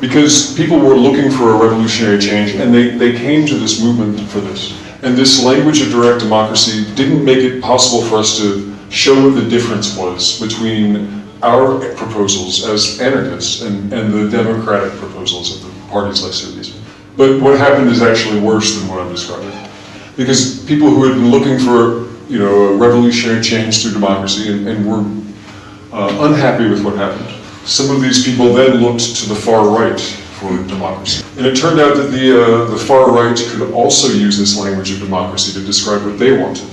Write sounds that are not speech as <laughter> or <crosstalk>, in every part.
because people were looking for a revolutionary change and they, they came to this movement for this. And this language of direct democracy didn't make it possible for us to show what the difference was between our proposals as anarchists and, and the democratic proposals of the parties like Syriza. But what happened is actually worse than what I'm describing. Because people who had been looking for you know, a revolutionary change through democracy and, and were uh, unhappy with what happened, some of these people then looked to the far right for democracy. And it turned out that the, uh, the far right could also use this language of democracy to describe what they wanted.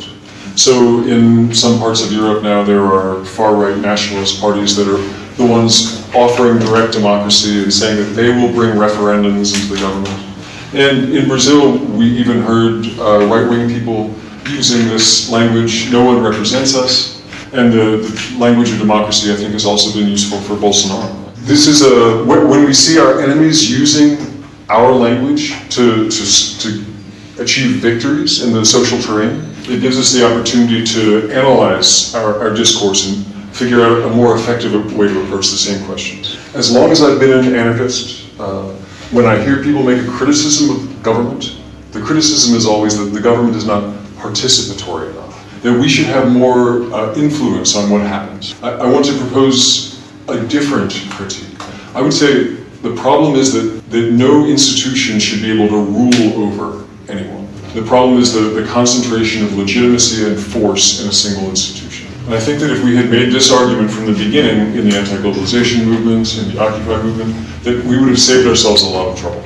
So in some parts of Europe now there are far right nationalist parties that are the ones offering direct democracy and saying that they will bring referendums into the government. And in Brazil, we even heard uh, right-wing people using this language, no one represents us, and the, the, language of democracy I think has also been useful for Bolsonaro. This is a, when we see our enemies using our language to, to, to achieve victories in the social terrain, it gives us the opportunity to analyze our, our discourse and figure out a more effective way to approach the same questions. As long as I've been an anarchist, uh, when I hear people make a criticism of government, the criticism is always that the government is not participatory enough, that we should have more uh, influence on what happens. I, I want to propose a different critique. I would say the problem is that, that no institution should be able to rule over anyone. The problem is the, the concentration of legitimacy and force in a single institution. And I think that if we had made this argument from the beginning in the anti-globalization movement, in the Occupy movement, that we would have saved ourselves a lot of trouble.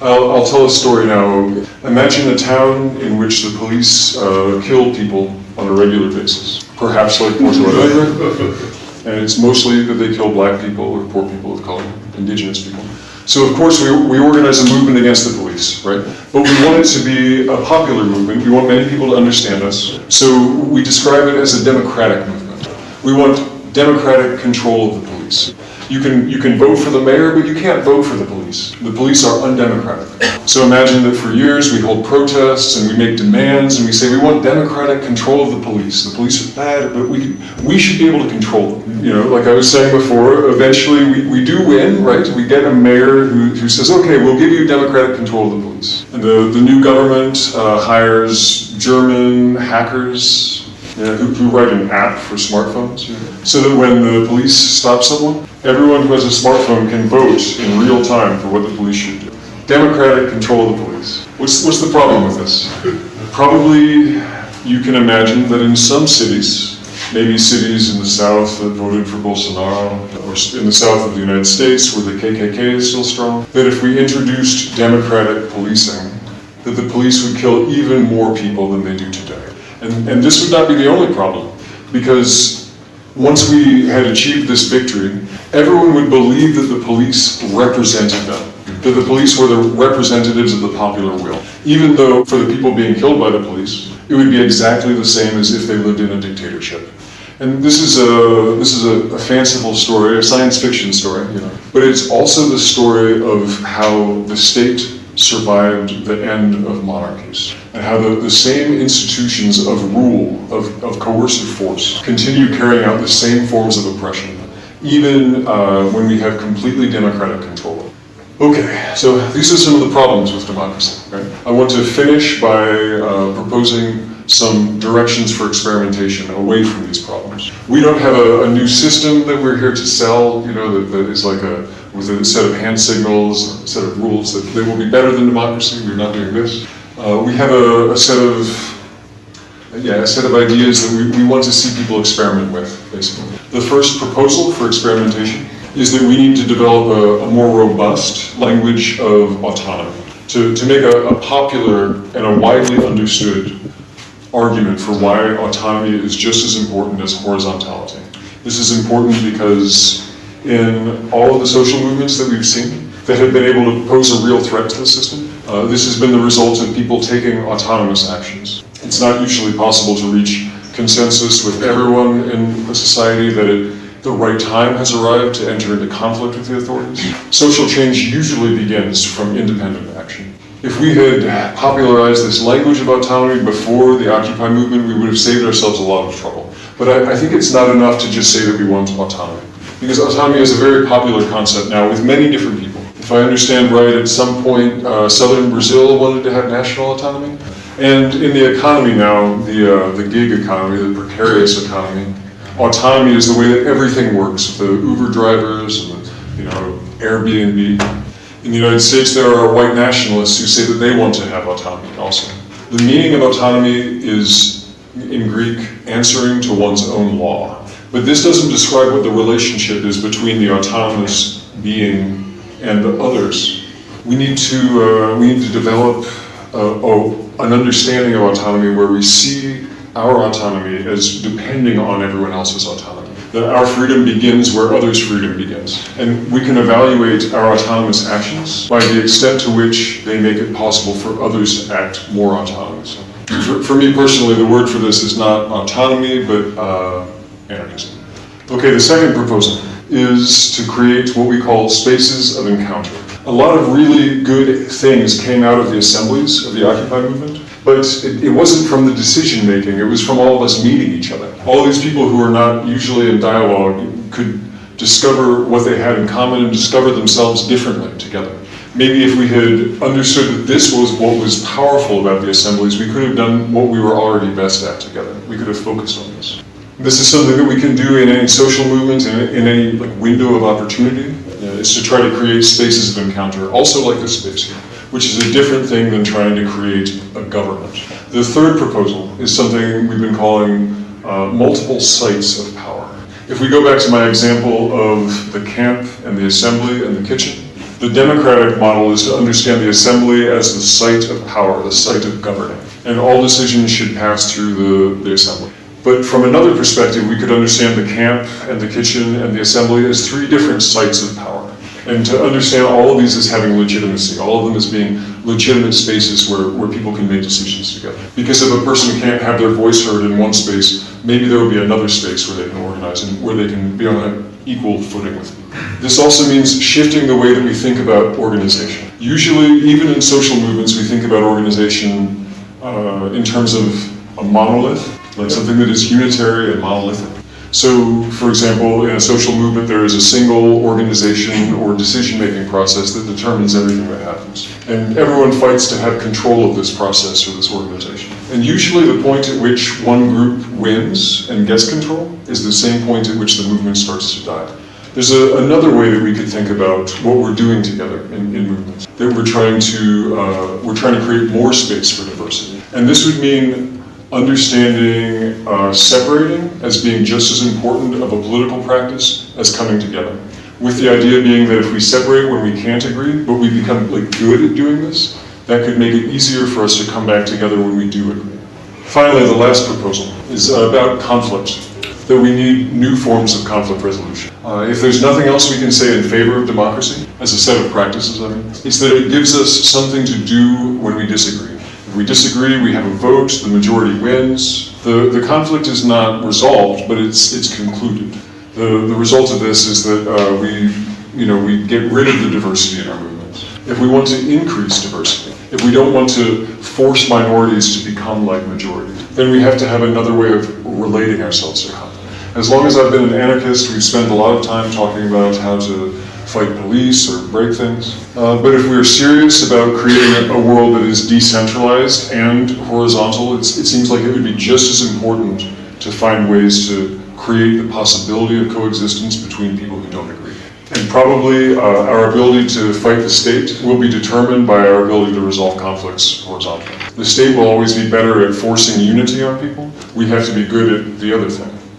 I'll, I'll tell a story now. Imagine a town in which the police uh, kill people on a regular basis, perhaps like Alegre, <laughs> and it's mostly that they kill black people or poor people of color, indigenous people. So of course we, we organize a movement against the police, right? But we want it to be a popular movement. We want many people to understand us. So we describe it as a democratic movement. We want democratic control of the police. You can, you can vote for the mayor, but you can't vote for the police. The police are undemocratic. So imagine that for years we hold protests and we make demands and we say we want democratic control of the police. The police are bad, but we, we should be able to control them. You know, like I was saying before, eventually we, we do win, right? We get a mayor who, who says, okay, we'll give you democratic control of the police. And the, the new government uh, hires German hackers yeah, who, who, write an app for smartphones, so that when the police stop someone, everyone who has a smartphone can vote in real time for what the police should do. Democratic control of the police. What's, what's the problem with this? Probably you can imagine that in some cities, maybe cities in the south that voted for Bolsonaro, or in the south of the United States where the KKK is still strong, that if we introduced democratic policing, that the police would kill even more people than they do today. And, and this would not be the only problem, because once we had achieved this victory, everyone would believe that the police represented them, that the police were the representatives of the popular will. Even though for the people being killed by the police, it would be exactly the same as if they lived in a dictatorship. And this is a this is a, a, fanciful story, a science fiction story, you know. But it's also the story of how the state survived the end of monarchies and how the, the same institutions of rule, of, of coercive force, continue carrying out the same forms of oppression, even uh, when we have completely democratic control. Okay, so these are some of the problems with democracy. Right? I want to finish by uh, proposing some directions for experimentation away from these problems. We don't have a, a new system that we're here to sell, you know, that, that is like a, with a set of hand signals, a set of rules that they will be better than democracy, we're not doing this. Uh, we have a, a, set of, yeah, a set of ideas that we, we want to see people experiment with, basically. The first proposal for experimentation is that we need to develop a, a more robust language of autonomy to, to make a, a popular and a widely understood argument for why autonomy is just as important as horizontality. This is important because in all of the social movements that we've seen that have been able to pose a real threat to the system, uh, this has been the result of people taking autonomous actions. It's not usually possible to reach consensus with everyone in a society that it, the right time has arrived to enter into conflict with the authorities. Social change usually begins from independent action. If we had popularized this language of autonomy before the Occupy movement, we would have saved ourselves a lot of trouble. But I, I think it's not enough to just say that we want autonomy. Because autonomy is a very popular concept now with many different people. If I understand right, at some point, uh, southern Brazil wanted to have national autonomy. And in the economy now, the, uh, the gig economy, the precarious economy, autonomy is the way that everything works. The Uber drivers and the, you know, Airbnb. In the United States, there are white nationalists who say that they want to have autonomy also. The meaning of autonomy is, in Greek, answering to one's own law. But this doesn't describe what the relationship is between the autonomous being and the others. We need to, uh, we need to develop uh, oh, an understanding of autonomy where we see our autonomy as depending on everyone else's autonomy. That our freedom begins where others' freedom begins. And we can evaluate our autonomous actions by the extent to which they make it possible for others to act more autonomously. For, for me personally, the word for this is not autonomy, but uh. Okay, the second proposal is to create what we call spaces of encounter. A lot of really good things came out of the assemblies of the Occupy movement, but it, it, wasn't from the decision making, it was from all of us meeting each other. All these people who are not usually in dialogue could discover what they had in common and discover themselves differently together. Maybe if we had understood that this was what was powerful about the assemblies, we could have done what we were already best at together. We could have focused on this. This is something that we can do in any social movement, in, in any like, window of opportunity is to try to create spaces of encounter, also like this space here, which is a different thing than trying to create a government. The third proposal is something we've been calling uh, multiple sites of power. If we go back to my example of the camp and the assembly and the kitchen, the democratic model is to understand the assembly as the site of power, the site of governing, and all decisions should pass through the, the assembly. But from another perspective, we could understand the camp and the kitchen and the assembly as three different sites of power and to understand all of these as having legitimacy, all of them as being legitimate spaces where, where people can make decisions together. Because if a person can't have their voice heard in one space, maybe there will be another space where they can organize and where they can be on an equal footing with people. This also means shifting the way that we think about organization. Usually, even in social movements, we think about organization uh, in terms of a monolith, like something that is unitary and monolithic. So, for example, in a social movement, there is a single organization or decision-making process that determines everything that happens. And everyone fights to have control of this process or this organization. And usually the point at which one group wins and gets control is the same point at which the movement starts to die. There's a, another way that we could think about what we're doing together in, in movements. That we're trying to uh, we're trying to create more space for diversity, and this would mean understanding uh, separating as being just as important of a political practice as coming together. With the idea being that if we separate when we can't agree, but we become like good at doing this, that could make it easier for us to come back together when we do agree. Finally, the last proposal is about conflict, that we need new forms of conflict resolution. Uh, if there's nothing else we can say in favor of democracy, as a set of practices, I mean, it's that it gives us something to do when we disagree we disagree, we have a vote, the majority wins. The, the conflict is not resolved, but it's, it's concluded. The, the result of this is that uh, we, you know, we get rid of the diversity in our movements. If we want to increase diversity, if we don't want to force minorities to become like majorities, then we have to have another way of relating ourselves to conflict. As long as I've been an anarchist, we've spent a lot of time talking about how to fight police or break things. Uh, but if we're serious about creating a, world that is decentralized and horizontal, it seems like it would be just as important to find ways to create the possibility of coexistence between people who don't agree. And probably uh, our ability to fight the state will be determined by our ability to resolve conflicts horizontally. The state will always be better at forcing unity on people. We have to be good at the other thing.